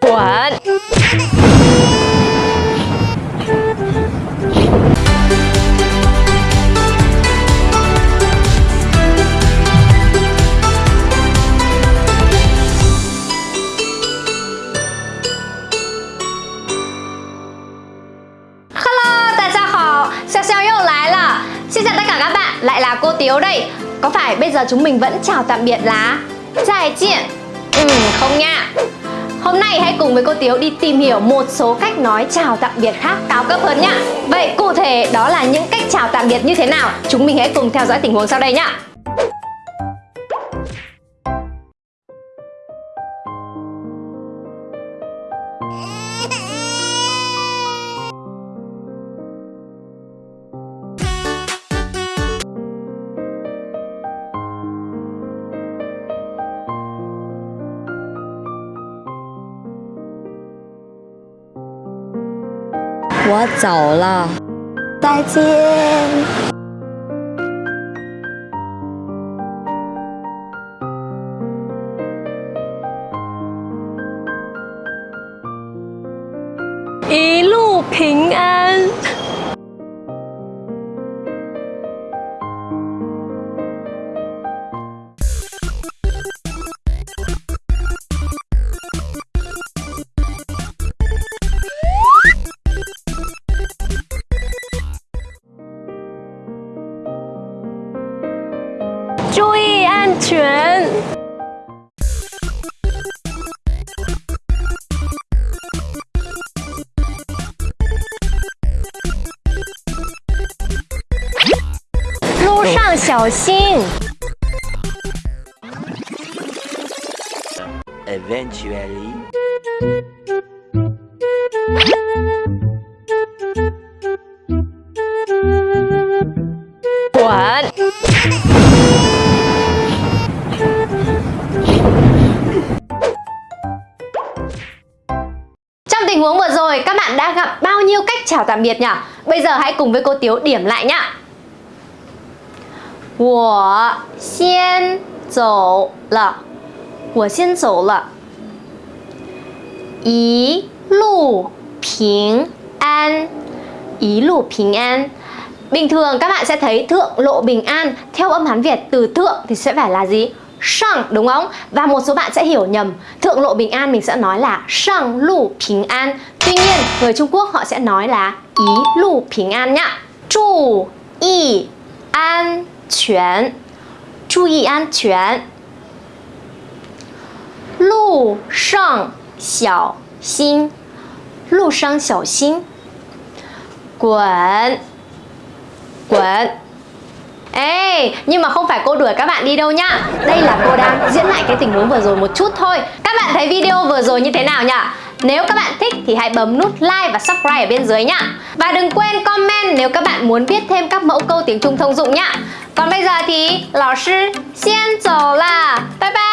Quẩn lại là. Cô Tiếu đây. Có phải bây giờ chúng mình vẫn chào tạm biệt là? Giải diện? Ừ, không nha. Hôm nay hãy cùng với cô Tiếu đi tìm hiểu một số cách nói chào tạm biệt khác cao cấp hơn nhá. Vậy cụ thể đó là những cách chào tạm biệt như thế nào? Chúng mình hãy cùng theo dõi tình huống sau đây nhá. 我走了，再见。一。全路上小心. Eventually, tình huống vừa rồi các bạn đã gặp bao nhiêu cách chào tạm biệt nhỉ? Bây giờ hãy cùng với cô Tiếu điểm lại nhá. 我先走了，我先走了。一路平安，一路平安. Bình thường các bạn sẽ thấy thượng lộ bình an theo âm Hán Việt từ thượng thì sẽ phải là gì? sang đúng không? Và một số bạn sẽ hiểu nhầm. Thượng lộ bình an mình sẽ nói là sang lù bình an. Tuy nhiên, người Trung Quốc họ sẽ nói là ý lù bình an nhá. Chú ý an chuyển Chú ý an chuyển Lù sang xiao xin. Lù sang xiao xin. Quẩn Quẩn nhưng mà không phải cô đuổi các bạn đi đâu nhá. Đây là cô đang diễn lại cái tình huống vừa rồi một chút thôi. Các bạn thấy video vừa rồi như thế nào nhỉ? Nếu các bạn thích thì hãy bấm nút like và subscribe ở bên dưới nhá. Và đừng quên comment nếu các bạn muốn biết thêm các mẫu câu tiếng Trung thông dụng nhá. Còn bây giờ thì lão sư xiên dầu là Bye bye!